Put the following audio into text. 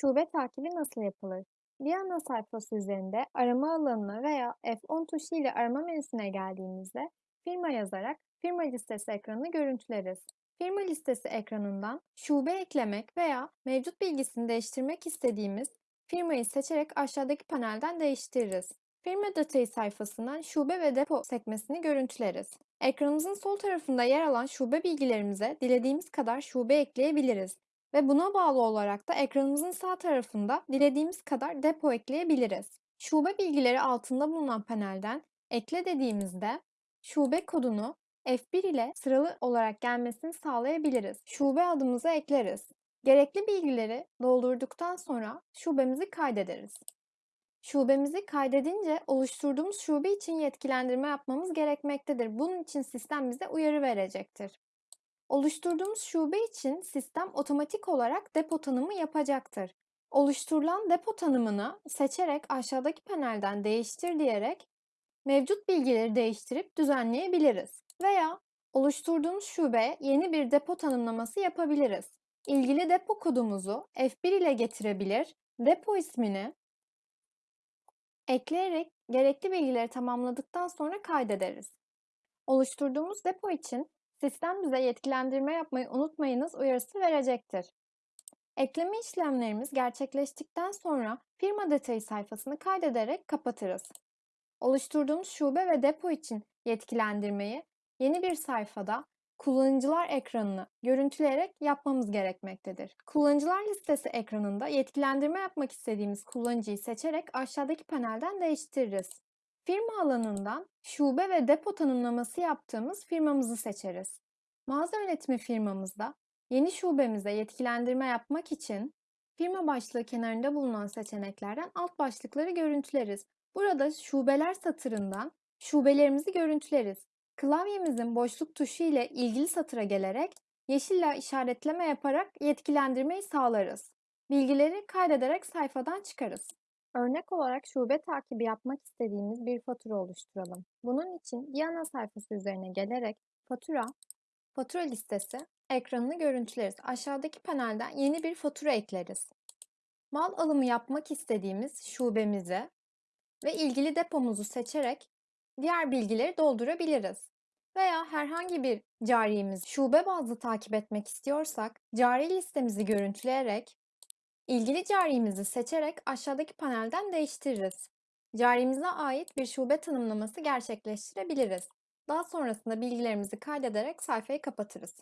Şube takibi nasıl yapılır? Bir ana sayfası üzerinde arama alanına veya F10 tuşu ile arama menüsüne geldiğimizde firma yazarak firma listesi ekranını görüntüleriz. Firma listesi ekranından şube eklemek veya mevcut bilgisini değiştirmek istediğimiz firmayı seçerek aşağıdaki panelden değiştiririz. Firma detayı sayfasından şube ve depo sekmesini görüntüleriz. Ekranımızın sol tarafında yer alan şube bilgilerimize dilediğimiz kadar şube ekleyebiliriz ve buna bağlı olarak da ekranımızın sağ tarafında dilediğimiz kadar depo ekleyebiliriz. Şube bilgileri altında bulunan panelden ekle dediğimizde şube kodunu F1 ile sıralı olarak gelmesini sağlayabiliriz. Şube adımızı ekleriz. Gerekli bilgileri doldurduktan sonra şubemizi kaydederiz. Şubemizi kaydedince oluşturduğumuz şube için yetkilendirme yapmamız gerekmektedir. Bunun için sistem bize uyarı verecektir. Oluşturduğumuz şube için sistem otomatik olarak depo tanımı yapacaktır. Oluşturulan depo tanımını seçerek aşağıdaki panelden değiştir diyerek mevcut bilgileri değiştirip düzenleyebiliriz. Veya oluşturduğumuz şubeye yeni bir depo tanımlaması yapabiliriz. İlgili depo kodumuzu F1 ile getirebilir, depo ismini ekleyerek gerekli bilgileri tamamladıktan sonra kaydederiz. Oluşturduğumuz depo için sistem bize yetkilendirme yapmayı unutmayınız uyarısı verecektir. Ekleme işlemlerimiz gerçekleştikten sonra firma detayı sayfasını kaydederek kapatırız. Oluşturduğumuz şube ve depo için yetkilendirmeyi yeni bir sayfada kullanıcılar ekranını görüntüleyerek yapmamız gerekmektedir. Kullanıcılar listesi ekranında yetkilendirme yapmak istediğimiz kullanıcıyı seçerek aşağıdaki panelden değiştiririz. Firma alanından şube ve depo tanımlaması yaptığımız firmamızı seçeriz. Mağaza yönetimi firmamızda yeni şubemize yetkilendirme yapmak için firma başlığı kenarında bulunan seçeneklerden alt başlıkları görüntüleriz. Burada şubeler satırından şubelerimizi görüntüleriz. Klavyemizin boşluk tuşu ile ilgili satıra gelerek yeşille işaretleme yaparak yetkilendirmeyi sağlarız. Bilgileri kaydederek sayfadan çıkarız. Örnek olarak şube takibi yapmak istediğimiz bir fatura oluşturalım. Bunun için bir ana sayfası üzerine gelerek fatura, fatura listesi ekranını görüntüleriz. Aşağıdaki panelden yeni bir fatura ekleriz. Mal alımı yapmak istediğimiz şubemizi ve ilgili depomuzu seçerek diğer bilgileri doldurabiliriz. Veya herhangi bir cariyemiz şube bazlı takip etmek istiyorsak cari listemizi görüntüleyerek ilgili cariyemizi seçerek aşağıdaki panelden değiştiririz. Carimize ait bir şube tanımlaması gerçekleştirebiliriz. Daha sonrasında bilgilerimizi kaydederek sayfayı kapatırız.